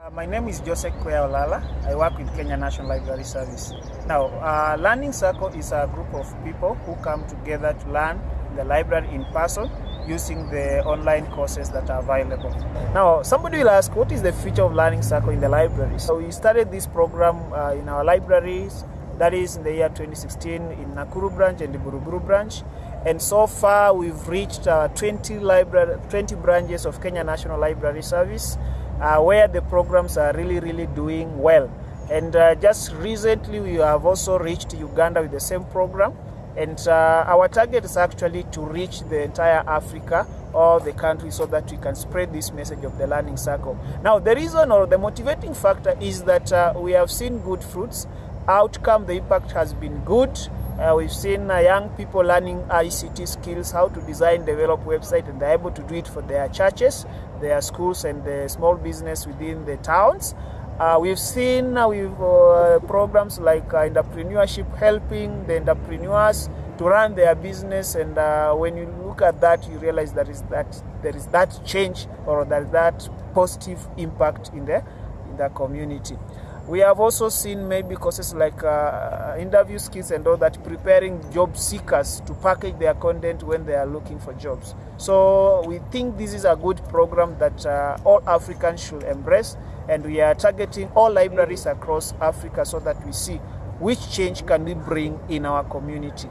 Uh, my name is Joseph Kwea Olala. I work with Kenya National Library Service. Now, uh, Learning Circle is a group of people who come together to learn the library in person using the online courses that are available. Now, somebody will ask, what is the future of Learning Circle in the library? So we started this program uh, in our libraries, that is in the year 2016 in Nakuru branch and the Buruburu branch. And so far, we've reached uh, 20, library, 20 branches of Kenya National Library Service where the programs are really, really doing well. And uh, just recently, we have also reached Uganda with the same program. And uh, our target is actually to reach the entire Africa or the country so that we can spread this message of the learning circle. Now, the reason or the motivating factor is that uh, we have seen good fruits. Outcome, the impact has been good. Uh, we've seen uh, young people learning ICT skills, how to design, develop website, and they're able to do it for their churches, their schools, and the small business within the towns. Uh, we've seen uh, we've, uh, programs like uh, entrepreneurship helping the entrepreneurs to run their business, and when you look at that, you realize that is that there is that change or that that positive impact in the in the community. We have also seen maybe courses like uh, interview skills and all that, preparing job seekers to package their content when they are looking for jobs. So we think this is a good program that uh, all Africans should embrace, and we are targeting all libraries across Africa so that we see which change can we bring in our community.